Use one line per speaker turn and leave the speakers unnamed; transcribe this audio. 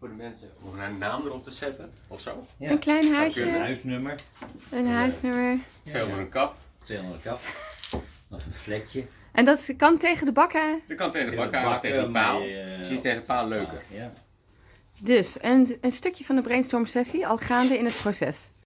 voor de mensen om een naam erop te zetten of zo.
Ja.
Een klein huisje.
Een huisnummer,
een eh, huisnummer.
Zo met een kap.
200 kap. Nog een fletje.
En dat kan tegen de bakken.
Dat kan tegen de bak of tegen de paal.
Eh,
Precies tegen de paal leuker.
Ja.
Dus een, een stukje van de brainstorm sessie al gaande in het proces.